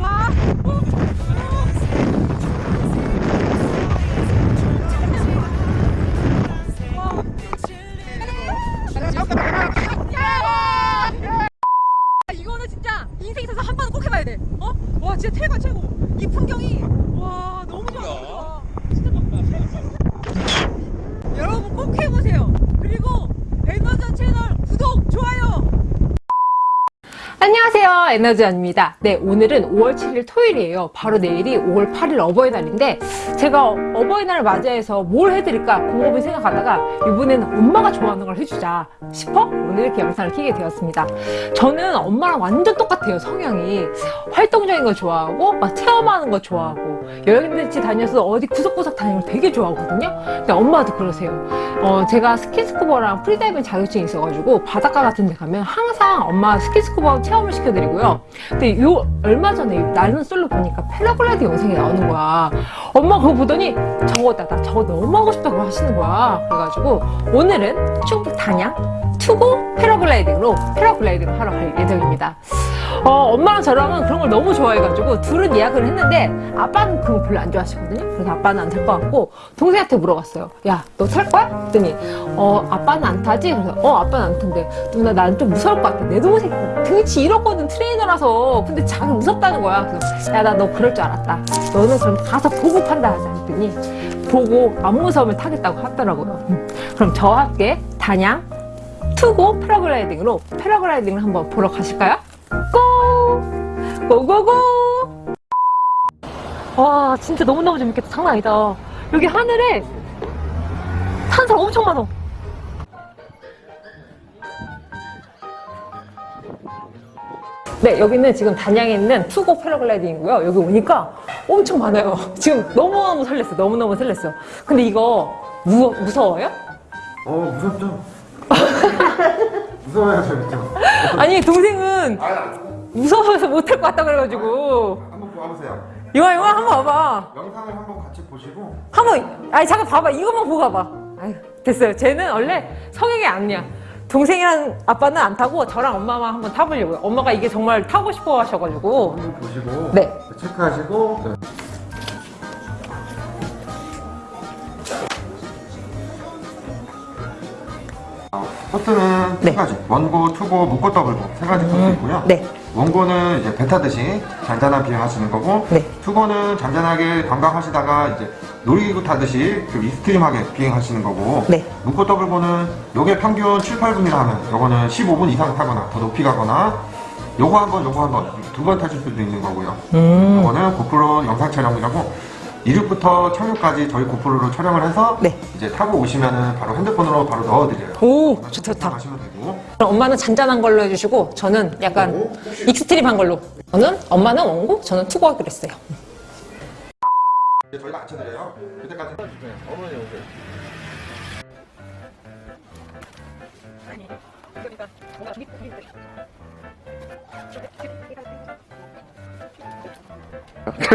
와. 이거는 진짜 인생 있어서 한 번은 꼭 해봐야 돼. 어? 와 진짜 최고 최고. 이 풍경이 와 너무 좋아. 너무 좋아. 진짜 너무 여러분 꼭 해보세요. 그리고 에너전 채널 구독 좋아요. 안녕하세요. 에너지언입니다. 네 오늘은 5월 7일 토요일이에요. 바로 내일이 5월 8일 어버이날인데 제가 어버이날을 맞이해서 뭘 해드릴까 곰곰이 생각하다가 이번에는 엄마가 좋아하는 걸 해주자 싶어 오늘 이렇게 영상을 키게 되었습니다. 저는 엄마랑 완전 똑같아요 성향이. 활동적인 거 좋아하고 막 체험하는 거 좋아하고 여행같이 다녀서 어디 구석구석 다니는 걸 되게 좋아하거든요. 근데 엄마도 그러세요. 어, 제가 스킨스쿠버랑 프리다이빙 자격증이 있어가지고 바닷가 같은 데 가면 항상 엄마 스킨스쿠버 체험 을 시켜드리고요. 근데 요 얼마 전에 나는 솔로 보니까 패러글라이딩 영상이 나오는 거야. 엄마 그거 보더니 저거다 나 저거 너무 하고 싶다고 하시는 거야. 그래가지고 오늘은 충북 단양 투고 패러글라이딩으로 패러글라이딩을 하러 갈 예정입니다. 어, 엄마랑 저랑은 그런 걸 너무 좋아해가지고 둘은 예약을 했는데 아빠는 그거 별로 안 좋아하시거든요. 그래서 아빠는 안 탈 것 같고 동생한테 물어봤어요. 야, 너 탈 거야? 그랬더니 어, 아빠는 안 타지? 그래서 어, 아빠는 안 탄대. 누나 나는 좀 무서울 것 같아. 내 동생 등치 이렇거든 트레이너라서. 근데 자기 무섭다는 거야. 그래서 야, 나 너 그럴 줄 알았다. 너는 그럼 가서 보고 판단하자. 했더니 보고 안 무서우면 타겠다고 하더라고요. 음. 그럼 저와 함께 단양 투고 패러글라이딩으로 패러글라이딩을 한번 보러 가실까요? 고! 고고고! 와 진짜 너무너무 재밌겠다 장난 아니다 여기 하늘에 탄사 엄청 많아 네 여기는 지금 단양에 있는 투고 패러글라이딩이고요 여기 오니까 엄청 많아요 지금 너무너무 설렜어 너무너무 설렜어 근데 이거 무, 무서워요? 어 무섭죠? 무서워야 재밌죠? 아니 동생은 아 무서워서 못할 것 같다 그래가지고. 한번 봐보세요. 이거 이거 한번 봐봐. 영상을 한번 같이 보시고. 한번 아니 잠깐 봐봐. 이것만 보고 가봐. 아유 됐어요. 쟤는 원래 성향이 아니야. 동생이랑 아빠는 안 타고 저랑 엄마만 한번 타보려고요. 엄마가 이게 정말 타고 싶어 하셔가지고. 한번 보시고 네. 체크하시고. 네. 코스는 네. 세 가지 원고, 투고, 묻고 더블고 세 가지 코스 있고요 네 원고는 이제 배 타듯이 잔잔한 비행 하시는 거고 네. 투고는 잔잔하게 관광하시다가 이제 놀이기구 타듯이 좀 extreme하게 비행하시는 거고 네. 묻고 더블고는 요게 평균 7, 8분이라 하면 요거는 15분 이상 타거나 더 높이 가거나 요거 한 번, 요거 한 번 두 번 타실 수도 있는 거고요 음. 요거는 GoPro 영상 촬영이라고 이륙부터 착륙까지 저희 GoPro로 촬영을 해서 네. 이제 타고 오시면은 바로 핸드폰으로 바로 넣어드려요. 오 좋다 좋다. 하시면 되고. 그럼 엄마는 잔잔한 걸로 해주시고 저는 약간 extreme한 걸로. 저는 엄마는 원고 저는 투고 하기로 했어요. 이제 저희가 앉혀드려요. 그때까지. 어머니 오세요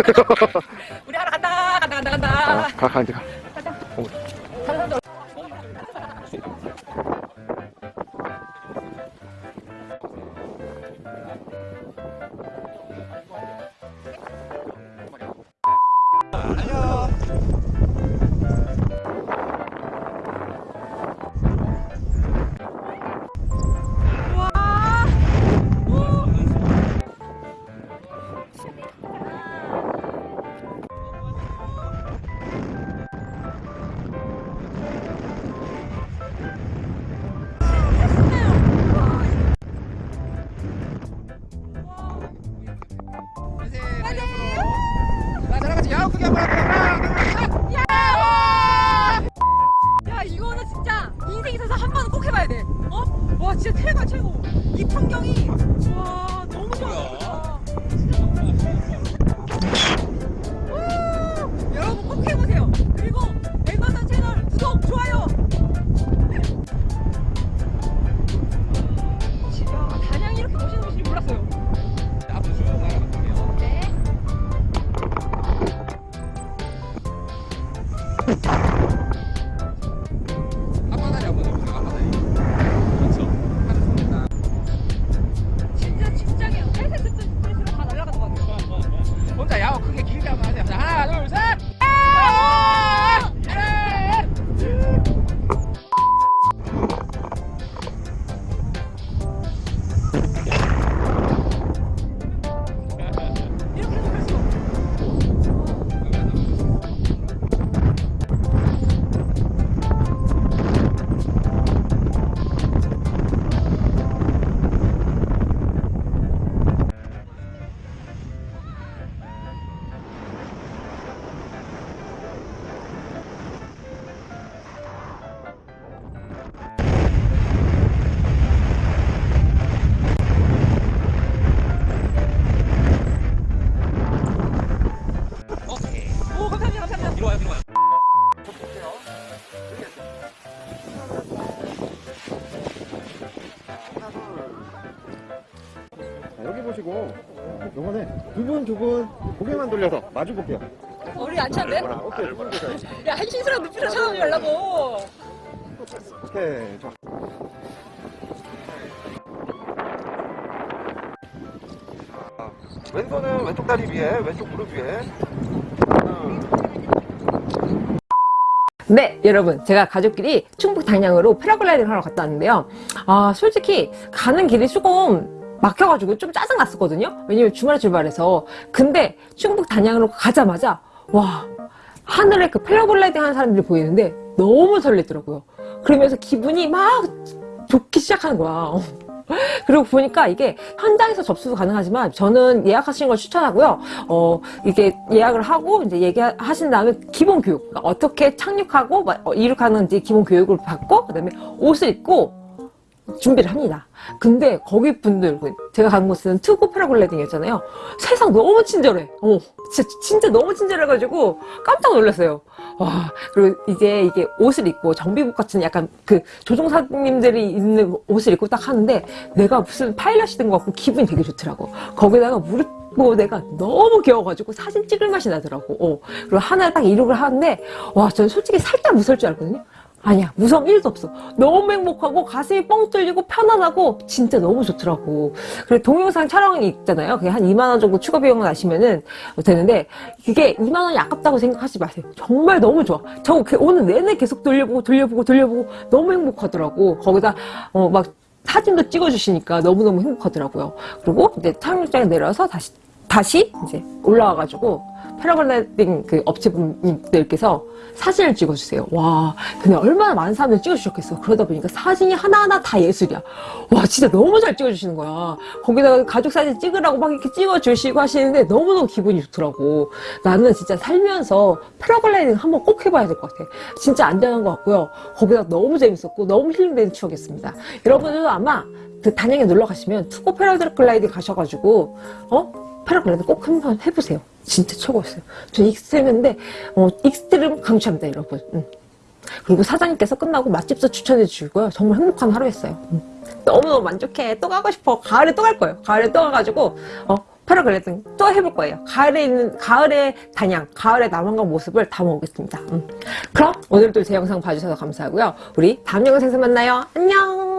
간다 간다 간다 가, 가, 요번에 두분 두 분 고개만 돌려서 마주 볼게요. 머리 안 차는데? 오케이, 두분 보세요. 야 한신스러운 눈빛으로 쳐다보지 말라고 오케이, 자. 자, 왼손은 왼쪽 다리 위에, 왼쪽 무릎 위에. 네, 여러분. 제가 가족끼리 충북 단양으로 패러글라이딩 하러 갔다 왔는데요. 아, 솔직히 가는 길이 조금 막혀가지고 좀 짜증 났었거든요. 왜냐면 주말에 출발해서. 근데 충북 단양으로 가자마자, 와, 하늘에 그 패러글라이딩 하는 사람들이 보이는데 너무 설레더라고요. 그러면서 기분이 막 좋기 시작하는 거야. 그리고 보니까 이게 현장에서 접수도 가능하지만 저는 예약하시는 걸 추천하고요. 어, 이게 예약을 하고 이제 얘기하신 다음에 기본 교육. 그러니까 어떻게 착륙하고 막, 어, 이륙하는지 기본 교육을 받고 그다음에 옷을 입고 준비를 합니다. 근데 거기 분들, 그 제가 간 곳은 투고 패러글라이딩이었잖아요. 세상 너무 친절해. 어, 진짜, 진짜 너무 친절해가지고 깜짝 놀랐어요. 와, 그리고 이제 이게 옷을 입고 정비복 같은 약간 그 조종사님들이 입는 옷을 입고 딱 하는데 내가 무슨 파일럿이 된 것 같고 기분이 되게 좋더라고. 거기다가 무릎 뭐 내가 너무 귀여워가지고 사진 찍을 맛이 나더라고. 어. 그리고 하나를 딱 이륙을 하는데 와, 저는 솔직히 살짝 무서울 줄 알았거든요. 아니야 무서움 1도 없어. 너무 행복하고 가슴이 뻥 뚫리고 편안하고 진짜 너무 좋더라고. 그리고 동영상 촬영이 있잖아요. 그게 한 2만원 정도 추가 비용을 나시면은 되는데 그게 2만원이 아깝다고 생각하지 마세요. 정말 너무 좋아. 저그 오늘 내내 계속 돌려보고 돌려보고 돌려보고 너무 행복하더라고. 거기다 어 막 사진도 찍어주시니까 너무너무 행복하더라고요. 그리고 이제 착륙장에 내려서 다시 다시 이제 올라와가지고 패러글라이딩 그 업체분들께서 사진을 찍어주세요. 와, 근데 얼마나 많은 사람들이 찍어주셨겠어. 그러다 보니까 사진이 하나하나 다 예술이야. 와, 진짜 너무 잘 찍어주시는 거야. 거기다가 가족 사진 찍으라고 막 이렇게 찍어주시고 하시는데 너무너무 기분이 좋더라고. 나는 진짜 살면서 패러글라이딩 한번 꼭 해봐야 될 것 같아. 진짜 안전한 것 같고요. 거기다 너무 재밌었고 너무 힐링되는 추억이었습니다. 여러분들도 아마 그 단양에 놀러 가시면 투고 패러글라이딩 가셔가지고 어? 패러글라이딩 꼭 한번 해보세요. 진짜 최고였어요. 전 extreme인데 어, extreme 강추합니다, 여러분. 음. 그리고 사장님께서 끝나고 맛집도 추천해 주시고요. 정말 행복한 하루였어요. 음. 너무너무 만족해. 또 가고 싶어. 가을에 또 갈 거예요. 가을에 또 가가지고 어, 패러글라이딩 또 해볼 거예요. 가을에 있는 가을의 단양, 가을의 남한강 모습을 담아오겠습니다. 음. 그럼 오늘도 제 영상 봐주셔서 감사하고요. 우리 다음 영상에서 만나요. 안녕.